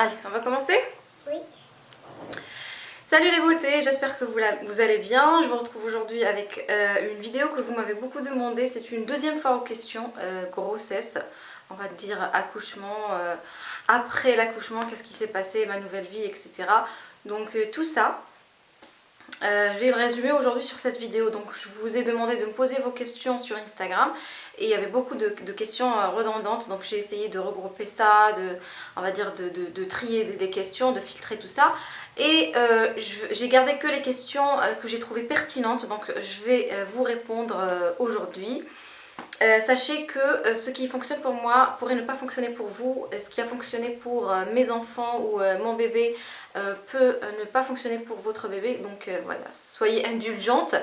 Allez, on va commencer Oui. Salut les beautés, j'espère que vous, vous, allez bien. Je vous retrouve aujourd'hui avec euh, une vidéo que vous m'avez beaucoup demandé. C'est une deuxième fois aux questions, euh, grossesse, on va dire accouchement, euh, après l'accouchement, qu'est-ce qui s'est passé, ma nouvelle vie, etc. Donc tout ça, euh, je vais le résumer aujourd'hui sur cette vidéo. Donc je vous ai demandé de me poser vos questions sur Instagram et il y avait beaucoup de, questions euh, redondantes. Donc j'ai essayé de regrouper ça, de, on va dire de, trier des, questions, de filtrer tout ça. Et euh, j'ai gardé que les questions que j'ai trouvées pertinentes. Donc je vais vous répondre aujourd'hui. Sachez que ce qui fonctionne pour moi pourrait ne pas fonctionner pour vous. Ce qui a fonctionné pour mes enfants ou mon bébé peut ne pas fonctionner pour votre bébé. Donc voilà, soyez indulgentes.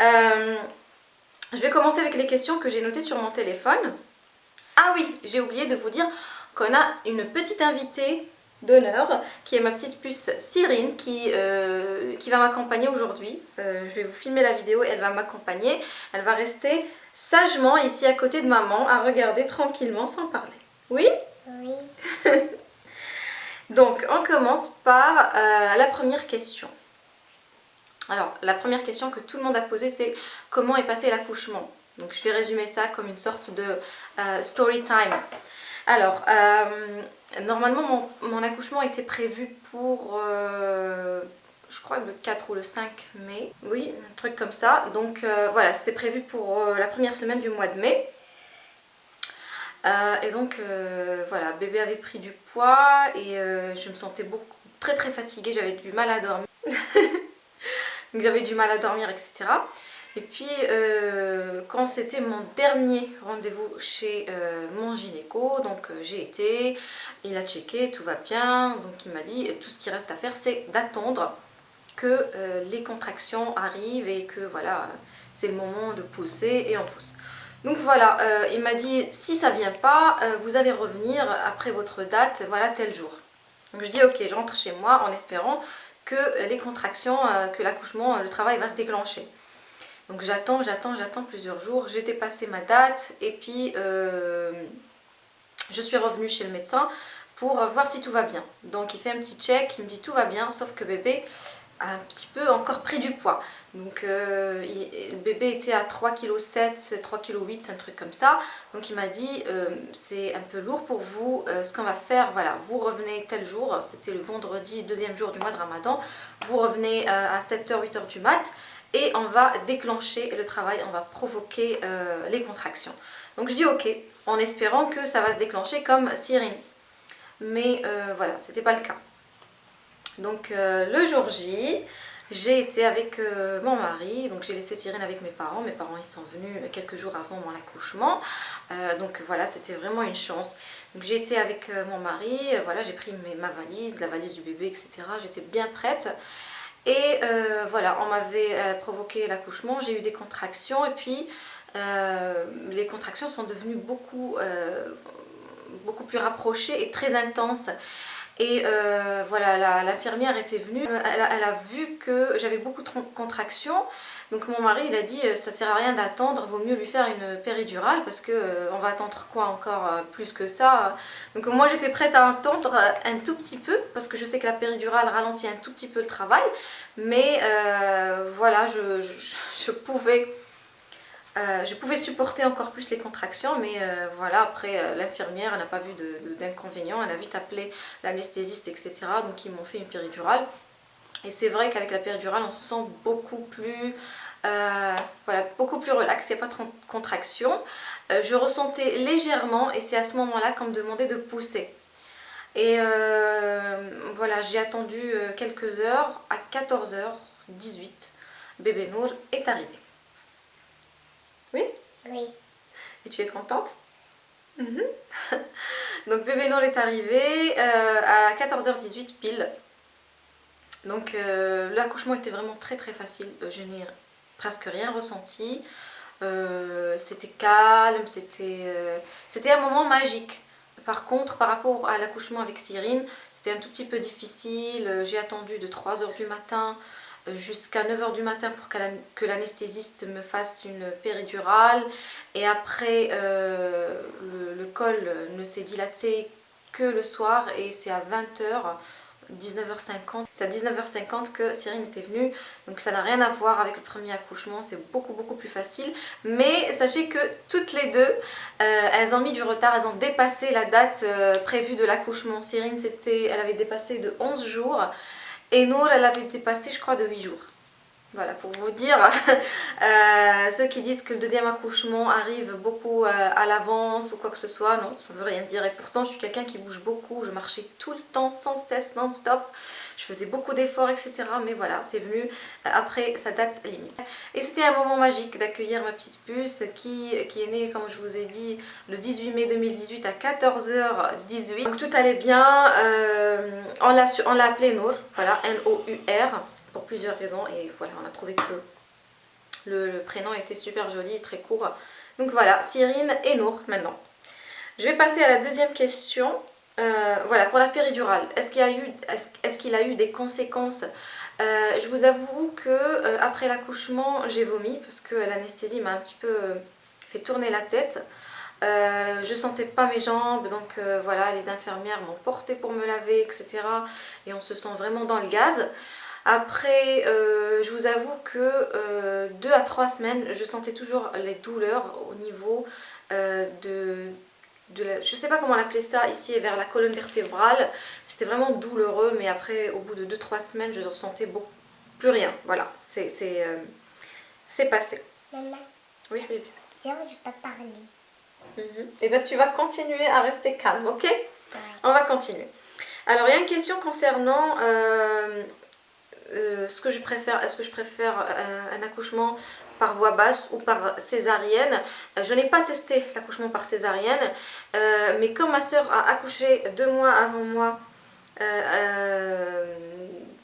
je vais commencer avec les questions que j'ai notées sur mon téléphone. Ah oui, j'ai oublié de vous dire qu'on a une petite invitée d'honneur qui est ma petite puce Cyrine qui, qui va m'accompagner aujourd'hui. je vais vous filmer la vidéo, elle va m'accompagner. Elle va rester sagement ici à côté de maman à regarder tranquillement sans parler. Oui? Oui. Donc on commence par euh, la première question. Alors la première question que tout le monde a posée c'est comment est passé l'accouchement? Donc je vais résumer ça comme une sorte de euh, story time. Alors euh, normalement mon, accouchement était prévu pour je crois le 4 ou le 5 mai, oui, un truc comme ça. Donc voilà, c'était prévu pour la première semaine du mois de mai. Euh, et donc voilà, bébé avait pris du poids et je me sentais beaucoup, très très fatiguée, j'avais du mal à dormir. j'avais du mal à dormir, etc. Et puis quand c'était mon dernier rendez-vous chez mon gynéco, donc j'ai été, il a checké, tout va bien, donc il m'a dit tout ce qui reste à faire c'est d'attendre que euh, les contractions arrivent et que voilà, c'est le moment de pousser et on pousse. Donc voilà, euh, il m'a dit si ça vient pas, euh, vous allez revenir après votre date, voilà tel jour. Donc je dis ok, je rentre chez moi en espérant que les contractions, que l'accouchement, le travail va se déclencher. Donc j'attends, j'attends, j'attends plusieurs jours. J'ai dépassé ma date et puis je suis revenue chez le médecin pour voir si tout va bien. Donc il fait un petit check, il me dit tout va bien, sauf que bébé, un petit peu encore pris du poids. Donc euh, le bébé était à 3,7 kg, 3,8 kg, un truc comme ça. Donc il m'a dit euh, c'est un peu lourd pour vous, euh, ce qu'on va faire, voilà, vous revenez tel jour, c'était le vendredi, deuxième jour du mois de ramadan, vous revenez à 7h, 8h du mat et on va déclencher le travail, on va provoquer les contractions. Donc je dis ok, en espérant que ça va se déclencher comme Cyrine. Mais voilà, c'était pas le cas. Donc euh, le jour J, j'ai été avec euh, mon mari, donc j'ai laissé Cyrine avec mes parents. Mes parents ils sont venus quelques jours avant mon accouchement, euh, donc voilà c'était vraiment une chance. Donc j'ai été avec mon mari, voilà j'ai pris ma valise, la valise du bébé etc. J'étais bien prête. Et voilà, on m'avait provoqué l'accouchement, j'ai eu des contractions et puis les contractions sont devenues beaucoup, beaucoup plus rapprochées et très intenses. Et euh, voilà, l'infirmière était venue, elle a, vu que j'avais beaucoup de contractions. Donc mon mari, il a dit, euh, ça sert à rien d'attendre, vaut mieux lui faire une péridurale parce que euh, on va attendre quoi encore plus que ça? Donc moi j'étais prête à attendre un tout petit peu parce que je sais que la péridurale ralentit un tout petit peu le travail. Mais voilà, je pouvais euh, je pouvais supporter encore plus les contractions, mais euh, voilà, après euh, l'infirmière n'a pas vu d'inconvénient, elle a vite appelé l'anesthésiste, etc. Donc ils m'ont fait une péridurale. Et c'est vrai qu'avec la péridurale, on se sent beaucoup plus, voilà, beaucoup plus relax, il n'y a pas de contraction. je ressentais légèrement, et c'est à ce moment-là qu'on me demandait de pousser. Et voilà, j'ai attendu quelques heures, à 14h18, bébé Nour est arrivé. Oui Oui. Et tu es contente mhm. Donc bébé Nour est arrivé euh, à 14h18 pile. Donc euh, l'accouchement était vraiment très très facile. Euh, je n'ai presque rien ressenti. c'était calme, c'était un moment magique. Par contre, par rapport à l'accouchement avec Cyrine, c'était un tout petit peu difficile. J'ai attendu de 3h du matin jusqu'à 9h du matin pour que l'anesthésiste me fasse une péridurale et après euh, le, col ne s'est dilaté que le soir et c'est à 20h 19h50. C'est à 19h50 que Cyrine était venue, donc ça n'a rien à voir avec le premier accouchement, c'est beaucoup beaucoup plus facile. Mais sachez que toutes les deux, euh, elles ont mis du retard, elles ont dépassé la date euh, prévue de l'accouchement. Cyrine, elle avait dépassé de 11 jours et Nour, elle avait dépassé je crois de 8 jours. Voilà, pour vous dire, euh, ceux qui disent que le deuxième accouchement arrive beaucoup euh, à l'avance ou quoi que ce soit, non, ça veut rien dire. Et pourtant, je suis quelqu'un qui bouge beaucoup, je marchais tout le temps, sans cesse, non-stop. Je faisais beaucoup d'efforts, etc. Mais voilà, c'est venu euh, après sa date limite. Et c'était un moment magique d'accueillir ma petite puce qui, est née, comme je vous ai dit, le 18 mai 2018 à 14h18. Donc tout allait bien. on l'a appelé Nour, voilà, N-O-U-R pour plusieurs raisons et voilà on a trouvé que le, prénom était super joli, très court. Donc voilà, Cyrine et Nour maintenant. Je vais passer à la deuxième question. Euh, voilà, pour la péridurale, est-ce qu'il a, eu, des conséquences? Euh, Je vous avoue que euh, après l'accouchement, j'ai vomi parce que l'anesthésie m'a un petit peu fait tourner la tête. je sentais pas mes jambes, donc voilà, les infirmières m'ont porté pour me laver, etc. Et on se sent vraiment dans le gaz. Après, je vous avoue que 2 euh, à 3 semaines, je sentais toujours les douleurs au niveau de, de la, je sais pas comment l'appeler ça, ici vers la colonne vertébrale. C'était vraiment douloureux, mais après, au bout de 2-3 semaines, je ne sentais beaucoup, plus rien. Voilà, c'est passé. Maman Oui, oui. Tiens. Et bien, tu vas continuer à rester calme, ok? On va continuer. Alors, il y a une question concernant euh, ce que je préfère, est-ce que je préfère euh, un, accouchement par voie basse ou par césarienne. Euh, je n'ai pas testé l'accouchement par césarienne, mais comme ma soeur a accouché deux mois avant moi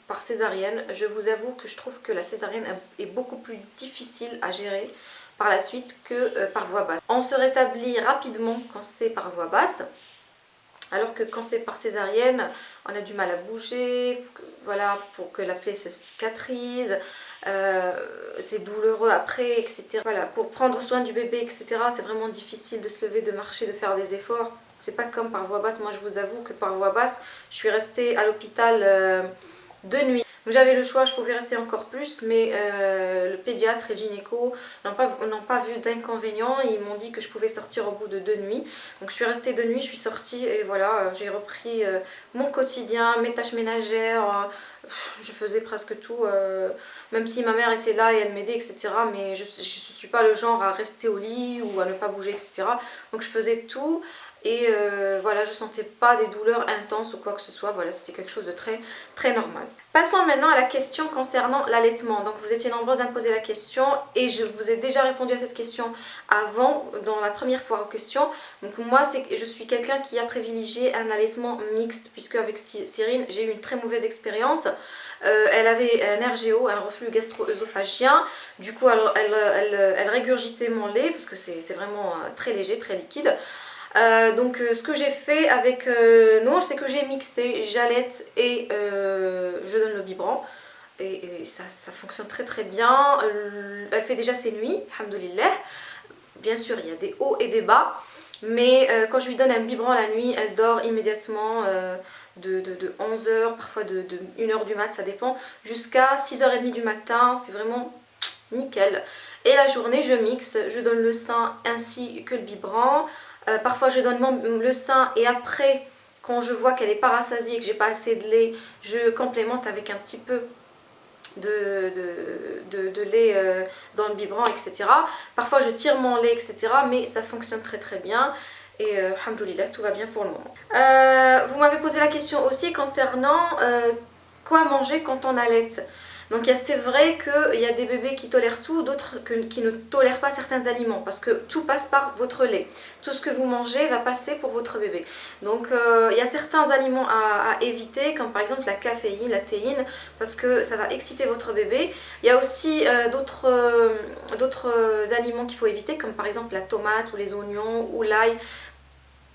par césarienne, je vous avoue que je trouve que la césarienne est beaucoup plus difficile à gérer par la suite que par voie basse. On se rétablit rapidement quand c'est par voie basse, alors que quand c'est par césarienne, on a du mal à bouger, voilà, pour que la plaie se cicatrise, euh, c'est douloureux après, etc. Voilà, pour prendre soin du bébé, etc. C'est vraiment difficile de se lever, de marcher, de faire des efforts. C'est pas comme par voie basse, moi je vous avoue que par voie basse, je suis restée à l'hôpital euh, de nuit j'avais le choix, je pouvais rester encore plus, mais euh, le pédiatre et le gynéco n'ont pas, vu d'inconvénient. Ils m'ont dit que je pouvais sortir au bout de deux nuits. Donc je suis restée deux nuits, je suis sortie et voilà, euh, j'ai repris euh, mon quotidien, mes tâches ménagères. je faisais presque tout, même si ma mère était là et elle m'aidait, etc. Mais je ne suis pas le genre à rester au lit ou à ne pas bouger, etc. Donc je faisais tout et euh, voilà je sentais pas des douleurs intenses ou quoi que ce soit. Voilà c'était quelque chose de très très normal. Passons maintenant à la question concernant l'allaitement. Donc vous étiez nombreuses à me poser la question et je vous ai déjà répondu à cette question avant dans la première fois aux questions. Donc moi je suis quelqu'un qui a privilégié un allaitement mixte puisque avec Cyrine j'ai eu une très mauvaise expérience. Euh, elle avait un RGO, un reflux gastro-œsophagien. Du coup, elle, elle, elle, régurgitait mon lait parce que c'est vraiment euh, très léger, très liquide. Euh, donc euh, ce que j'ai fait avec euh, c'est que j'ai mixé jalette et je donne le biberon. Et, ça, fonctionne très très bien. Elle fait déjà ses nuits, alhamdoulilah. Bien sûr, il y a des hauts et des bas. Mais quand je lui donne un biberon la nuit, elle dort immédiatement de, 11h, parfois de, 1h du mat, ça dépend, jusqu'à 6h30 du matin. C'est vraiment nickel. Et la journée, je mixe, je donne le sein ainsi que le biberon. Euh, parfois je donne le sein et après quand je vois qu'elle est pas rassasiée que j'ai pas assez de lait, je complémente avec un petit peu de, de, lait euh, dans le biberon, etc. Parfois je tire mon lait, etc. Mais ça fonctionne très très bien. Et euh, tout va bien pour le moment. Euh, vous m'avez posé la question aussi concernant quoi manger quand on allait. Donc c'est vrai qu'il y a des bébés qui tolèrent tout, d'autres qui ne tolèrent pas certains aliments parce que tout passe par votre lait. Tout ce que vous mangez va passer pour votre bébé. Donc euh, il y a certains aliments à, éviter comme par exemple la caféine, la théine parce que ça va exciter votre bébé. Il y a aussi euh, euh, d'autres aliments qu'il faut éviter comme par exemple la tomate ou les oignons ou l'ail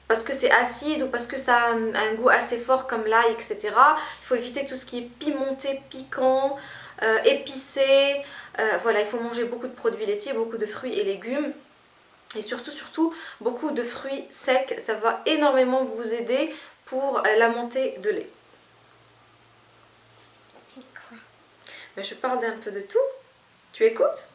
parce que c'est acide ou parce que ça a un, goût assez fort comme l'ail, etc. Il faut éviter tout ce qui est pimenté, piquant, euh, épicé. Euh, voilà, il faut manger beaucoup de produits laitiers, beaucoup de fruits et légumes. Et surtout, surtout, beaucoup de fruits secs. Ça va énormément vous aider pour la montée de lait. Mais je parle d'un peu de tout. Tu écoutes?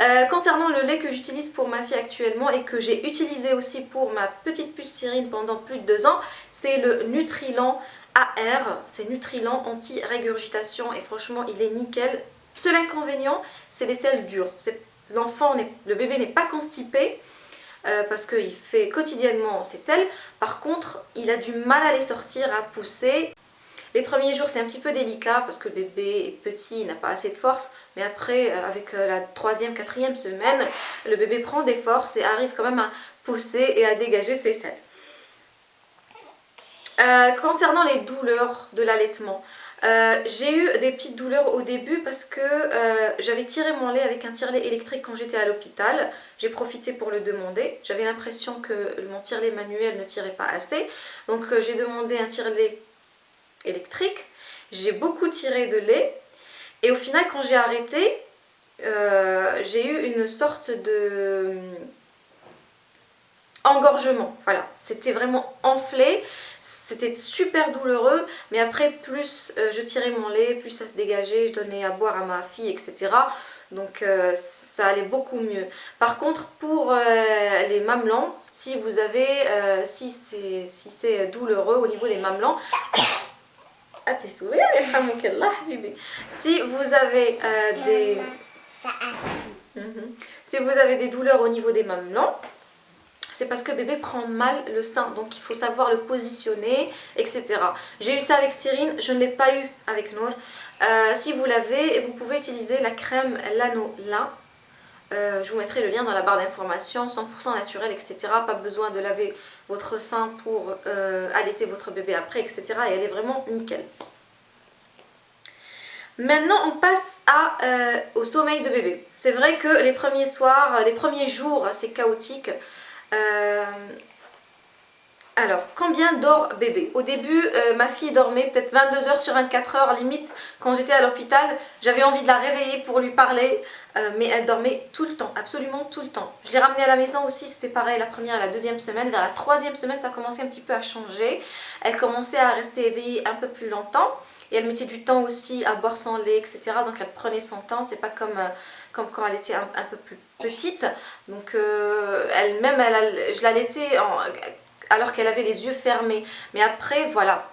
Euh, concernant le lait que j'utilise pour ma fille actuellement et que j'ai utilisé aussi pour ma petite puce Cyrine pendant plus de deux ans, c'est le Nutrilan AR, c'est Nutrilan anti-régurgitation et franchement il est nickel. Seul inconvénient, c'est les selles dures. L'enfant, le bébé n'est pas constipé, euh, parce qu'il fait quotidiennement ses selles. Par contre, il a du mal à les sortir, à pousser. Les premiers jours c'est un petit peu délicat parce que le bébé est petit, il n'a pas assez de force. Mais après, euh, avec euh, la troisième, quatrième semaine, le bébé prend des forces et arrive quand même à pousser et à dégager ses selles. Euh, concernant les douleurs de l'allaitement, j'ai eu des petites douleurs au début parce que j'avais tiré mon lait avec un tire-lait électrique quand j'étais à l'hôpital. J'ai profité pour le demander. J'avais l'impression que mon tire-lait manuel ne tirait pas assez. Donc j'ai demandé un tire-lait électrique. J'ai beaucoup tiré de lait et au final quand j'ai arrêté, euh, j'ai eu une sorte de engorgement, voilà, c'était vraiment enflé, c'était super douloureux, mais après plus euh, je tirais mon lait, plus ça se dégageait, je donnais à boire à ma fille, etc. Donc euh, ça allait beaucoup mieux. Par contre pour les mamelons, si vous avez, si c'est si douloureux au niveau des mamelons, ah, t'es Si vous avez euh, des... Mhm. Si vous avez des douleurs au niveau des mamelons, c'est parce que bébé prend mal le sein. Donc il faut savoir le positionner, etc. J'ai eu ça avec Cyrine, je ne l'ai pas eu avec Nour. Euh, si vous l'avez, vous pouvez utiliser la crème Lano Lin euh, je vous mettrai le lien dans la barre d'informations, 100% naturel, etc. Pas besoin de laver votre sein pour euh, allaiter votre bébé après, etc. Et elle est vraiment nickel. Maintenant, on passe euh, au sommeil de bébé. C'est vrai que les premiers soirs, les premiers jours, c'est chaotique. Alors, combien dort bébé? Au début, euh, ma fille dormait peut-être 22 heures sur 24 heures, limite, quand j'étais à l'hôpital. J'avais envie de la réveiller pour lui parler, euh, mais elle dormait tout le temps, absolument tout le temps. Je l'ai ramenée à la maison aussi, c'était pareil, la première et la deuxième semaine. Vers la troisième semaine, ça commençait un petit peu à changer. Elle commençait à rester éveillée un peu plus longtemps. Et elle mettait du temps aussi à boire son lait, etc. Donc elle prenait son temps, c'est pas comme... Euh, comme quand elle était un, peu plus petite. Donc elle-même, elle, je l'allaitais alors qu'elle avait les yeux fermés. Mais après, voilà,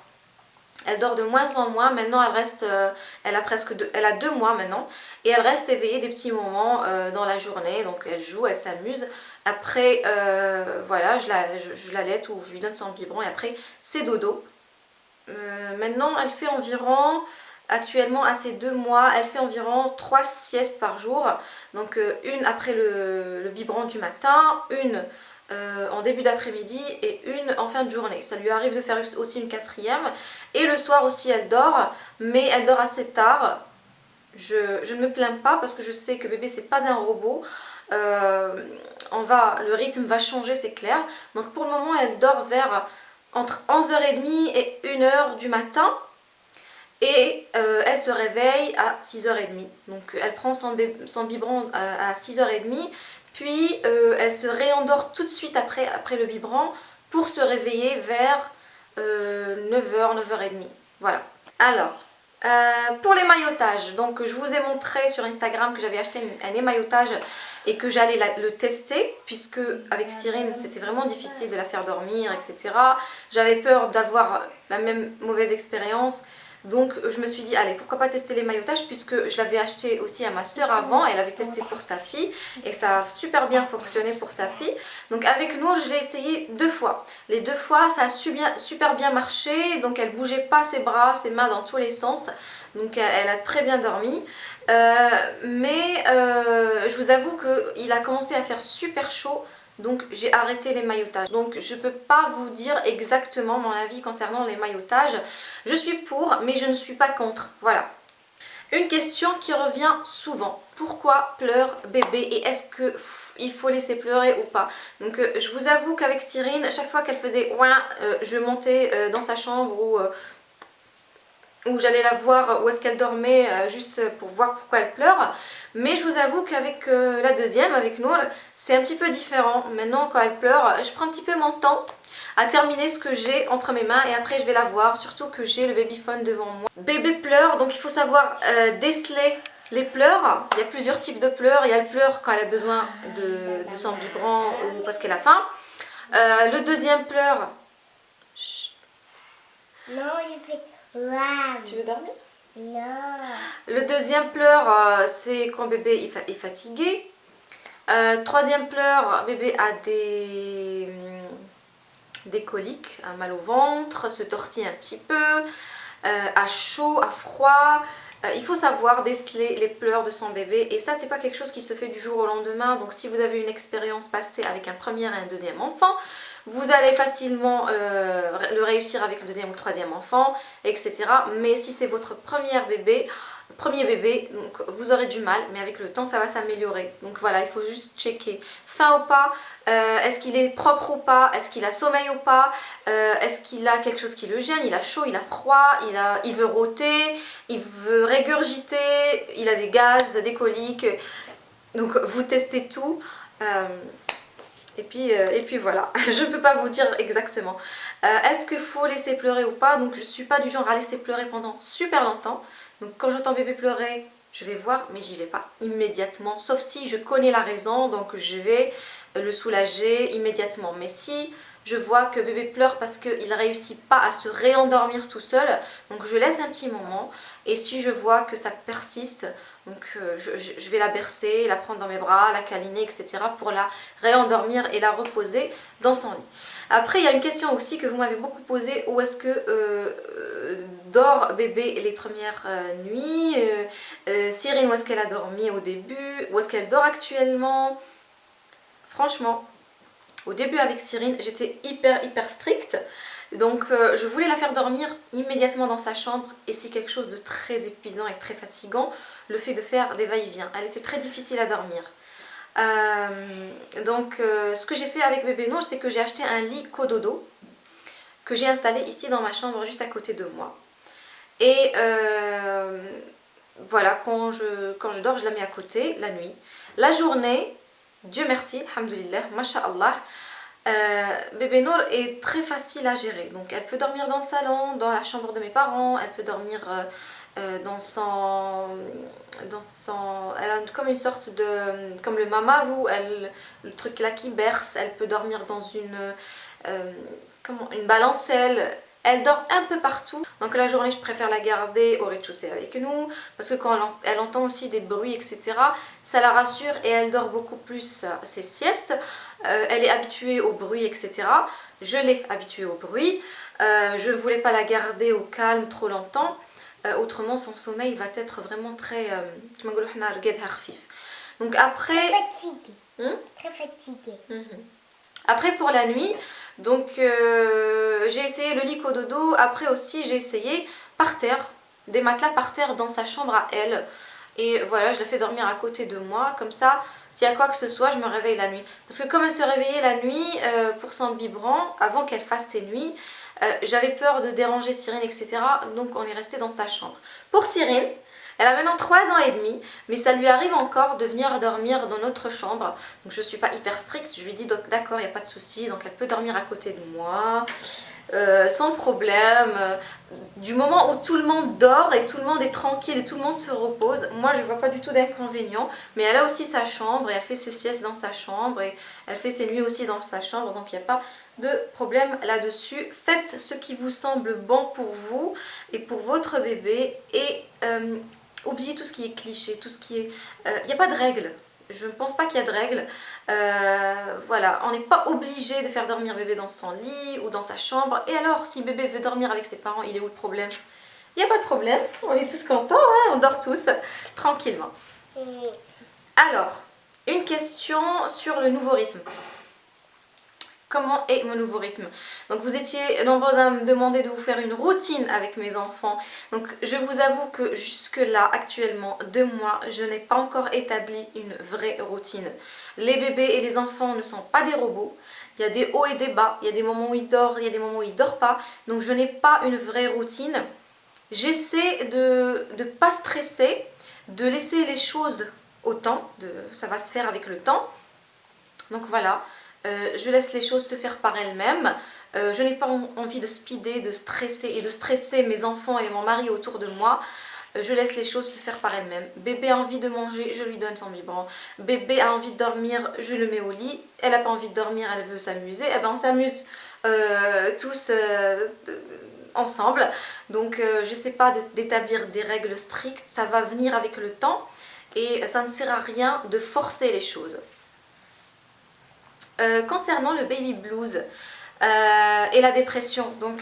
elle dort de moins en moins. Maintenant, elle reste, euh, elle a presque deux, elle a deux mois maintenant. Et elle reste éveillée des petits moments euh, dans la journée. Donc, elle joue, elle s'amuse. Après, euh, voilà, je la, je, ou je lui donne son biberon. Et après, c'est dodo. maintenant, elle fait environ... Actuellement, à ses deux mois, elle fait environ trois siestes par jour. Donc, une après le, le biberon du matin, une euh, en début d'après-midi et une en fin de journée. Ça lui arrive de faire aussi une quatrième. Et le soir aussi elle dort, mais elle dort assez tard. Je, ne me plains pas parce que je sais que bébé c'est pas un robot. Euh, on va, le rythme va changer c'est clair. Donc pour le moment elle dort vers entre 11h30 et 1h du matin. Et euh, elle se réveille à 6h30. Donc elle prend son, son biberon à 6h30 puis euh, elle se réendort tout de suite après, après le biberon pour se réveiller vers 9h, euh, 9h30. Voilà. Alors, euh, pour l'émaillotage, donc je vous ai montré sur Instagram que j'avais acheté un émaillotage et que j'allais le tester puisque avec Cyrine c'était vraiment difficile de la faire dormir etc. J'avais peur d'avoir la même mauvaise expérience donc je me suis dit, allez, pourquoi pas tester les maillotages puisque je l'avais acheté aussi à ma soeur avant, elle avait testé pour sa fille et ça a super bien fonctionné pour sa fille. Donc avec nous, je l'ai essayé deux fois. Les deux fois, ça a super bien marché, donc elle bougeait pas ses bras, ses mains dans tous les sens. Donc elle a très bien dormi. Euh, mais euh, je vous avoue qu'il a commencé à faire super chaud donc j'ai arrêté les maillotages. Donc je ne peux pas vous dire exactement mon avis concernant les maillotages. Je suis pour mais je ne suis pas contre. Voilà. Une question qui revient souvent. Pourquoi pleure bébé et est-ce qu'il faut laisser pleurer ou pas? Donc euh, je vous avoue qu'avec Cyrine, chaque fois qu'elle faisait ouin, euh, je montais euh, dans sa chambre ou où j'allais la voir où est-ce qu'elle dormait juste pour voir pourquoi elle pleure. Mais je vous avoue qu'avec euh, la deuxième, avec Nour, c'est un petit peu différent. Maintenant, quand elle pleure, je prends un petit peu mon temps. à terminer ce que j'ai entre mes mains et après je vais la voir, surtout que j'ai le babyphone devant moi. Bébé pleure, donc il faut savoir euh, déceler les pleurs. Il y a plusieurs types de pleurs. Il y a le pleur quand elle a besoin de, de sang vibrant ou parce qu'elle a faim. Euh, le deuxième pleur... Non, je fais... Tu veux dormir? Non. Le deuxième pleur, euh, c'est quand bébé est fatigué. Euh, troisième pleur, bébé a des, des coliques, un mal au ventre, se tortille un petit peu, a chaud, a froid. il faut savoir déceler les pleurs de son bébé et ça c'est pas quelque chose qui se fait du jour au lendemain donc si vous avez une expérience passée avec un premier et un deuxième enfant vous allez facilement euh, le réussir avec le deuxième ou le troisième enfant, etc. Mais si c'est votre premier bébé, premier bébé, donc vous aurez du mal, mais avec le temps ça va s'améliorer. Donc voilà, il faut juste checker. Faim ou pas, euh, est-ce qu'il est propre ou pas, est-ce qu'il a sommeil ou pas, euh, est-ce qu'il a quelque chose qui le gêne, il a chaud, il a froid, il, a, il veut rôter, il veut régurgiter, il a des gaz, des coliques. Donc vous testez tout. Et puis, euh, et puis voilà, je ne peux pas vous dire exactement. Euh, est-ce qu'il faut laisser pleurer ou pas? Donc je ne suis pas du genre à laisser pleurer pendant super longtemps. Donc quand j'entends bébé pleurer, je vais voir, mais j'y vais pas immédiatement. Sauf si je connais la raison, donc je vais le soulager immédiatement. Mais si je vois que bébé pleure parce qu'il ne réussit pas à se réendormir tout seul, donc je laisse un petit moment. Et si je vois que ça persiste, donc euh, je, vais la bercer, la prendre dans mes bras, la câliner, etc. pour la réendormir et la reposer dans son lit. Après, il y a une question aussi que vous m'avez beaucoup posée. Où est-ce que euh, euh, dort bébé les premières nuits Cyrine, où est-ce qu'elle a dormi au début Où est-ce qu'elle dort actuellement? Franchement, au début avec Cyrine, j'étais hyper hyper stricte. Donc euh, je voulais la faire dormir immédiatement dans sa chambre et c'est quelque chose de très épuisant et très fatigant le fait de faire des va-et-vient. Elle était très difficile à dormir. Euh, donc euh, ce que j'ai fait avec bébé Nour c'est que j'ai acheté un lit cododo que j'ai installé ici dans ma chambre juste à côté de moi. Et voilà, quand je, dors, je la mets à côté la nuit. La journée, Dieu merci, alhamdoulilah, masha'Allah, euh, bébé Nour est très facile à gérer. Donc elle peut dormir dans le salon, dans la chambre de mes parents, elle peut dormir euh, euh, dans son... Dans son elle a comme une sorte de... Comme le mamarou, elle, le truc là qui berce, elle peut dormir dans une... comment, une balancelle, elle dort un peu partout. Donc la journée, je préfère la garder au rez-de-chaussée avec nous. Parce que quand elle, entend aussi des bruits, etc., ça la rassure et elle dort beaucoup plus ses siestes. Euh, elle est habituée au bruit, etc. Je l'ai habituée au bruit. Euh, je ne voulais pas la garder au calme trop longtemps. Euh, autrement, son sommeil va être vraiment très... Donc après... Très fatiguée. Hmm? Très fatiguée. Mhm. Après pour la nuit, donc j'ai essayé le lit dodo. Après aussi j'ai essayé par terre, des matelas par terre dans sa chambre à elle. Et voilà, je la fais dormir à côté de moi. Comme ça, s'il y a quoi que ce soit, je me réveille la nuit. Parce que comme elle se réveillait la nuit euh, pour son biberon, avant qu'elle fasse ses nuits, euh, j'avais peur de déranger Cyrine, etc. Donc on est resté dans sa chambre. Pour Cyrine, elle a maintenant 3 ans et demi, mais ça lui arrive encore de venir dormir dans notre chambre. Donc je ne suis pas hyper stricte, je lui dis d'accord, il n'y a pas de souci, donc elle peut dormir à côté de moi. Euh, sans problème, du moment où tout le monde dort et tout le monde est tranquille et tout le monde se repose, moi je vois pas du tout d'inconvénient, mais elle a aussi sa chambre et elle fait ses siestes dans sa chambre et elle fait ses nuits aussi dans sa chambre, donc il n'y a pas de problème là-dessus. Faites ce qui vous semble bon pour vous et pour votre bébé et euh, oubliez tout ce qui est cliché, tout ce qui est... Il euh, n'y a pas de règles. Je ne pense pas qu'il y a de règles. Euh, voilà, on n'est pas obligé de faire dormir bébé dans son lit ou dans sa chambre. Et alors, si bébé veut dormir avec ses parents, il est où le problème? Il n'y a pas de problème. On est tous contents, hein on dort tous tranquillement. Alors, une question sur le nouveau rythme comment est mon nouveau rythme. Donc vous étiez nombreux à me demander de vous faire une routine avec mes enfants. Donc je vous avoue que jusque là, actuellement, deux mois, je n'ai pas encore établi une vraie routine. Les bébés et les enfants ne sont pas des robots. Il y a des hauts et des bas, il y a des moments où ils dorment, il y a des moments où ils ne dorment pas. Donc je n'ai pas une vraie routine. J'essaie de ne pas stresser, de laisser les choses au temps, ça va se faire avec le temps. Donc voilà, euh, je laisse les choses se faire par elles-mêmes. Euh, je n'ai pas envie de speeder, de stresser et de stresser mes enfants et mon mari autour de moi. Euh, je laisse les choses se faire par elles-mêmes. Bébé a envie de manger, je lui donne son biberon. Bébé a envie de dormir, je le mets au lit. Elle n'a pas envie de dormir, elle veut s'amuser. Eh ben on s'amuse tous ensemble. Donc je ne sais pas d'établir des règles strictes, ça va venir avec le temps. Et ça ne sert à rien de forcer les choses. Concernant le baby blues, euh, et la dépression. Donc,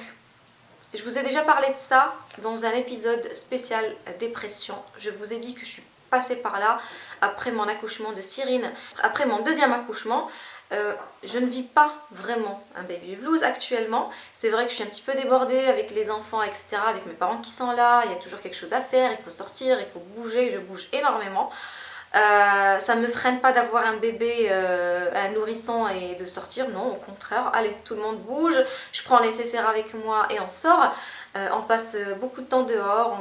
je vous ai déjà parlé de ça dans un épisode spécial dépression. Je vous ai dit que je suis passée par là après mon accouchement de Cyrine. Après mon deuxième accouchement, euh, je ne vis pas vraiment un baby blues actuellement. C'est vrai que je suis un petit peu débordée avec les enfants, etc. Avec mes parents qui sont là, il y a toujours quelque chose à faire, il faut sortir, il faut bouger, je bouge énormément. Euh, ça ne me freine pas d'avoir un bébé, euh, un nourrisson et de sortir, non, au contraire, allez, tout le monde bouge, je prends le nécessaire avec moi et on sort. Euh, on passe beaucoup de temps dehors,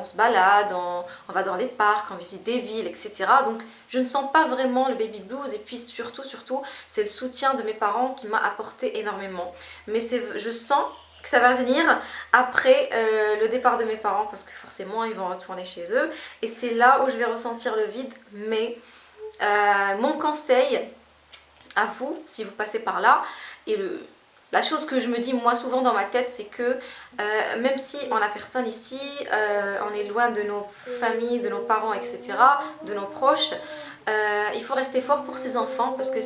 on, se balade, on, va dans les parcs, on visite des villes, etc. Donc je ne sens pas vraiment le baby blues. Et puis surtout, surtout, c'est le soutien de mes parents qui m'a apporté énormément. Mais je sens que ça va venir après euh, le départ de mes parents parce que forcément ils vont retourner chez eux. Et c'est là où je vais ressentir le vide. Mais euh, mon conseil à vous si vous passez par là et le, la chose que je me dis moi souvent dans ma tête c'est que euh, même si on a personne ici, on est loin de nos familles, de nos parents etc, de nos proches, il faut rester fort pour ses enfants parce que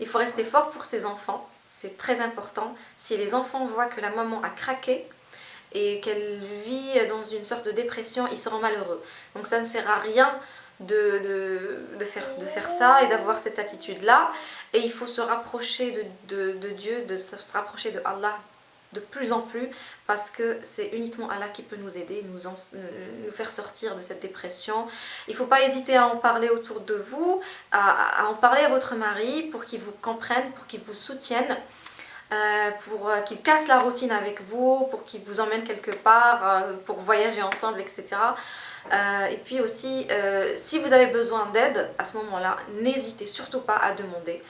il faut rester fort pour ses enfants c'est très important. Si les enfants voient que la maman a craqué et qu'elle vit dans une sorte de dépression, ils seront malheureux. Donc ça ne sert à rien de, faire, de faire ça et d'avoir cette attitude-là. Et il faut se rapprocher de Dieu, de se rapprocher de Allah de plus en plus parce que c'est uniquement Allah qui peut nous aider, nous, nous faire sortir de cette dépression. Il ne faut pas hésiter à en parler autour de vous, à, en parler à votre mari pour qu'il vous comprenne, pour qu'il vous soutienne. Euh, pour euh, qu'il casse la routine avec vous, pour qu'il vous emmène quelque part, euh, pour voyager ensemble, etc. et puis aussi, si vous avez besoin d'aide, à ce moment-là, n'hésitez surtout pas à demander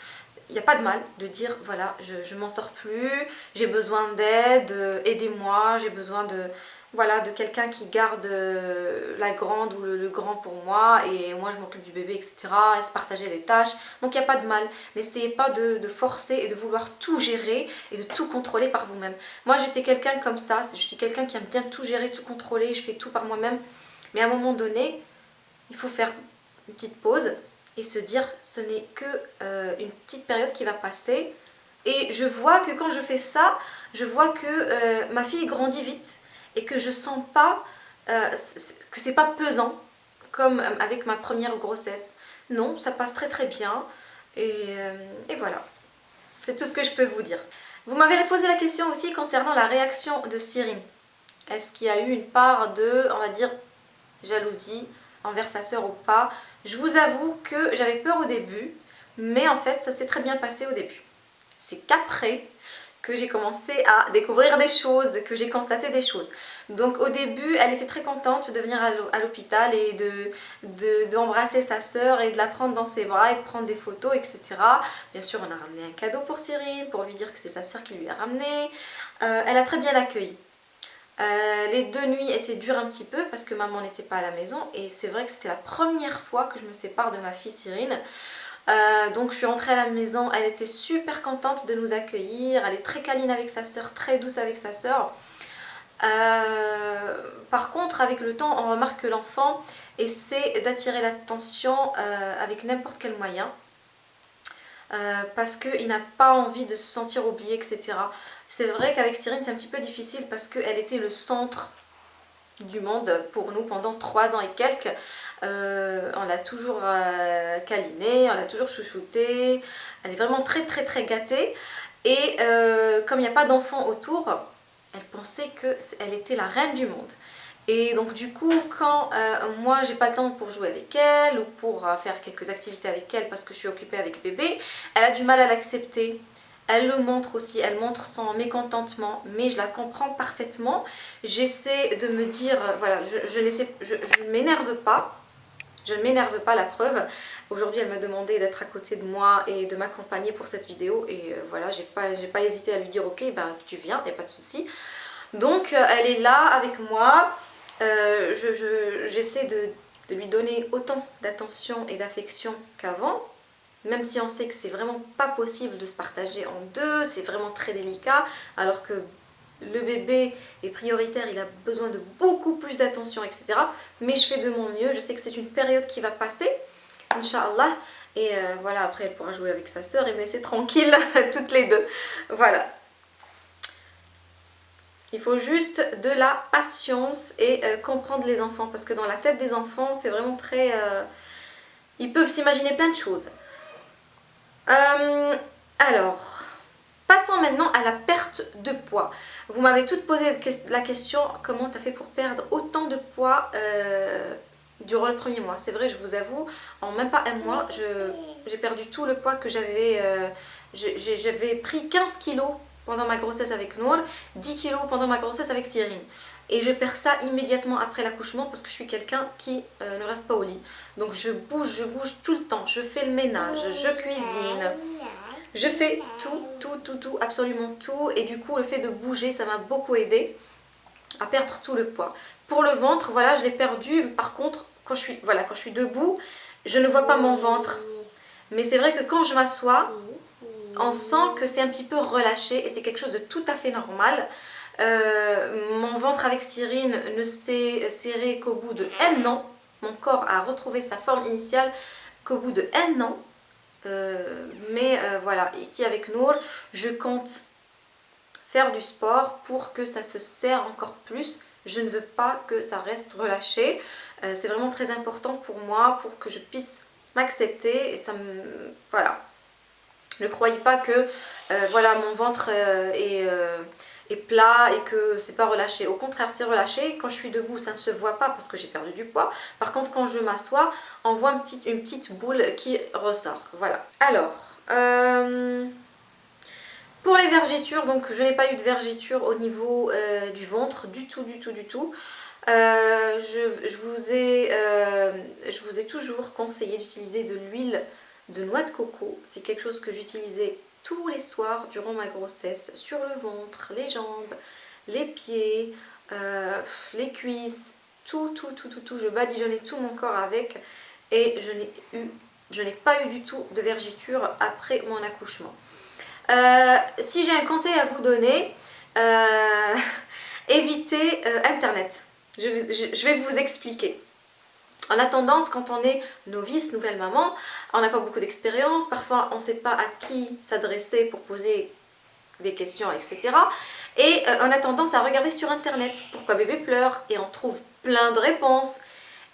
il n'y a pas de mal de dire voilà je, je m'en sors plus, j'ai besoin d'aide, euh, aidez-moi, j'ai besoin de voilà de quelqu'un qui garde euh, la grande ou le, grand pour moi et moi je m'occupe du bébé etc et se partager les tâches. Donc il n'y a pas de mal. N'essayez pas de, forcer et de vouloir tout gérer et de tout contrôler par vous-même. Moi j'étais quelqu'un comme ça je suis quelqu'un qui aime bien tout gérer tout contrôler je fais tout par moi-même. Mais à un moment donné il faut faire une petite pause et se dire ce n'est que euh, une petite période qui va passer et je vois que quand je fais ça, je vois que euh, ma fille grandit vite et que je sens pas euh, que c'est pas pesant comme avec ma première grossesse. Non, ça passe très très bien et, et voilà. C'est tout ce que je peux vous dire. Vous m'avez posé la question aussi concernant la réaction de Cyrine. Est-ce qu'il y a eu une part de, on va dire, jalousie envers sa sœur ou pas je vous avoue que j'avais peur au début, mais en fait ça s'est très bien passé au début. C'est qu'après que j'ai commencé à découvrir des choses, que j'ai constaté des choses. Donc au début, elle était très contente de venir à l'hôpital et d'embrasser de, sa sœur et de la prendre dans ses bras et de prendre des photos, etc. Bien sûr, on a ramené un cadeau pour Cyrine, pour lui dire que c'est sa sœur qui lui a ramené. Euh, elle a très bien accueilli. Euh, les deux nuits étaient dures un petit peu parce que maman n'était pas à la maison et c'est vrai que c'était la première fois que je me sépare de ma fille Cyrine. Euh, donc je suis rentrée à la maison, elle était super contente de nous accueillir, elle est très câline avec sa soeur, très douce avec sa soeur. Euh, par contre avec le temps on remarque que l'enfant essaie d'attirer l'attention avec n'importe quel moyen. parce qu'il n'a pas envie de se sentir oublié etc. C'est vrai qu'avec Cyrine c'est un petit peu difficile parce qu'elle était le centre du monde pour nous pendant trois ans et quelques. Euh, on l'a toujours euh, câlinée, on l'a toujours chouchoutée, elle est vraiment très très très gâtée. Et euh, comme il n'y a pas d'enfants autour, elle pensait qu'elle était la reine du monde. Et donc du coup, quand moi j'ai pas le temps pour jouer avec elle ou pour faire quelques activités avec elle parce que je suis occupée avec bébé, elle a du mal à l'accepter. Elle le montre aussi, elle montre son mécontentement, mais je la comprends parfaitement. J'essaie de me dire, euh, voilà, je, ne m'énerve pas, je ne m'énerve pas la preuve. Aujourd'hui elle m'a demandé d'être à côté de moi et de m'accompagner pour cette vidéo et voilà j'ai pas, pas hésité à lui dire ok bah tu viens, il n'y a pas de souci. Donc elle est là avec moi, j'essaie de lui donner autant d'attention et d'affection qu'avant, même si on sait que c'est vraiment pas possible de se partager en deux, c'est vraiment très délicat, alors que le bébé est prioritaire, il a besoin de beaucoup plus d'attention, etc. Mais je fais de mon mieux, je sais que c'est une période qui va passer, Inch'Allah, et euh, voilà, après elle pourra jouer avec sa soeur et me laisser tranquille toutes les deux. Voilà, il faut juste de la patience et euh, comprendre les enfants parce que dans la tête des enfants c'est vraiment très... Euh, ils peuvent s'imaginer plein de choses. Euh, alors, passons maintenant à la perte de poids. Vous m'avez toutes posé la question comment tu as fait pour perdre autant de poids durant le premier mois? C'est vrai, je vous avoue, en même pas un mois, j'ai perdu tout le poids que j'avais... j'avais pris 15 kilos pendant ma grossesse avec Nour, 10 kilos pendant ma grossesse avec Cyrine. Et je perds ça immédiatement après l'accouchement parce que je suis quelqu'un qui euh, ne reste pas au lit. Donc je bouge, je bouge tout le temps. Je fais le ménage, je cuisine. Je fais tout, tout, tout, tout, absolument tout. Et du coup, le fait de bouger, ça m'a beaucoup aidé à perdre tout le poids. Pour le ventre, voilà, je l'ai perdu. Par contre, quand je, suis, voilà, quand je suis debout, je ne vois pas mon ventre. Mais c'est vrai que quand je m'assois, on sent que c'est un petit peu relâché et c'est quelque chose de tout à fait normal. Euh, mon ventre avec Cyrine ne s'est serré qu'au bout de un an. Mon corps a retrouvé sa forme initiale qu'au bout de un an. Euh, mais euh, voilà, ici avec Nour, je compte faire du sport pour que ça se serre encore plus. Je ne veux pas que ça reste relâché. c'est vraiment très important pour moi, pour que je puisse m'accepter. Et ça me... Voilà, ne croyez pas que voilà, mon ventre euh, plat et que c'est pas relâché. Au contraire, c'est relâché. Quand je suis debout, ça ne se voit pas parce que j'ai perdu du poids. Par contre, quand je m'assois, on voit une petite, une petite boule qui ressort. Voilà. Alors, pour les vergitures, donc je n'ai pas eu de vergiture au niveau du ventre, du tout, du tout, du tout. je, vous ai, je vous ai toujours conseillé d'utiliser de l'huile de noix de coco. C'est quelque chose que j'utilisais tous les soirs durant ma grossesse, sur le ventre, les jambes, les pieds, euh, les cuisses, tout, tout, tout, tout, tout. Je badigeonnais tout mon corps avec et je n'ai eu, je n'ai pas eu du tout de vergiture après mon accouchement. Euh, si j'ai un conseil à vous donner, euh, évitez Internet. je vais vous expliquer. On a tendance, quand on est novice, nouvelle maman, on n'a pas beaucoup d'expérience, parfois on ne sait pas à qui s'adresser pour poser des questions, etc. Et euh, on a tendance à regarder sur internet pourquoi bébé pleure? Et on trouve plein de réponses.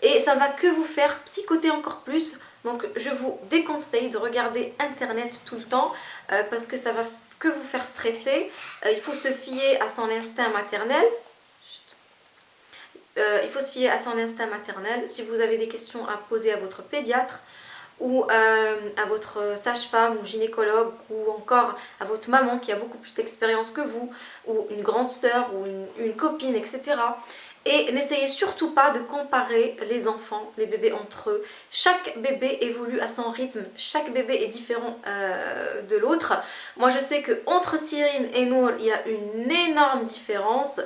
Et ça ne va que vous faire psychoter encore plus. Donc je vous déconseille de regarder internet tout le temps euh, parce que ça va que vous faire stresser. Euh, il faut se fier à son instinct maternel euh, il faut se fier à son instinct maternel. Si vous avez des questions à poser à votre pédiatre ou euh, à votre sage-femme ou gynécologue ou encore à votre maman qui a beaucoup plus d'expérience que vous ou une grande sœur ou une, copine, etc. Et n'essayez surtout pas de comparer les enfants, les bébés entre eux. Chaque bébé évolue à son rythme, chaque bébé est différent euh, de l'autre. Moi je sais que entre Cyrine et Nour, il y a une énorme différence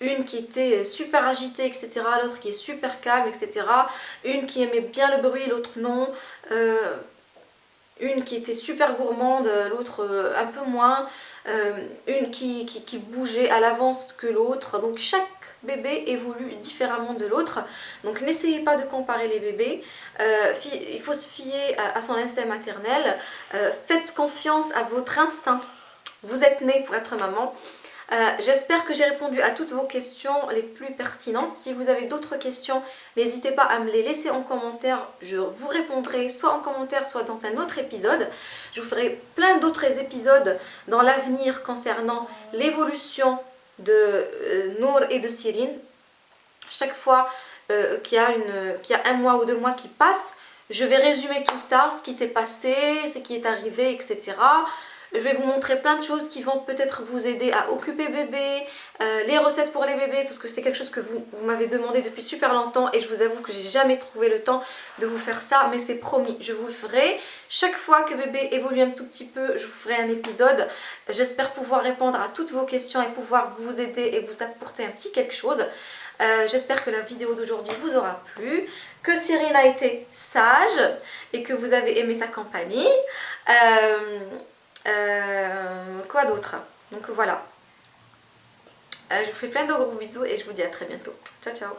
une qui était super agitée, etc. L'autre qui est super calme, etc. Une qui aimait bien le bruit, l'autre non. Euh, une qui était super gourmande, l'autre euh, un peu moins. Euh, une qui, bougeait à l'avance que l'autre. Donc chaque bébé évolue différemment de l'autre. Donc n'essayez pas de comparer les bébés. il faut se fier à son instinct maternel. faites confiance à votre instinct. Vous êtes né pour être maman. Euh, j'espère que j'ai répondu à toutes vos questions les plus pertinentes. Si vous avez d'autres questions, n'hésitez pas à me les laisser en commentaire. Je vous répondrai soit en commentaire, soit dans un autre épisode. Je vous ferai plein d'autres épisodes dans l'avenir concernant l'évolution de euh, Nour et de Cyrine. Chaque fois euh, qu'il y, y, a un mois ou deux mois qui passent, je vais résumer tout ça, ce qui s'est passé, ce qui est arrivé, etc. Je vais vous montrer plein de choses qui vont peut-être vous aider à occuper bébé, euh, les recettes pour les bébés parce que c'est quelque chose que vous, m'avez demandé depuis super longtemps et je vous avoue que j'ai jamais trouvé le temps de vous faire ça mais c'est promis, je vous le ferai. Chaque fois que bébé évolue un tout petit peu, je vous ferai un épisode. J'espère pouvoir répondre à toutes vos questions et pouvoir vous aider et vous apporter un petit quelque chose. Euh, j'espère que la vidéo d'aujourd'hui vous aura plu, que Cyril a été sage et que vous avez aimé sa compagnie. Euh, euh, quoi d'autre? Donc voilà. je vous fais plein de gros bisous et je vous dis à très bientôt. Ciao ciao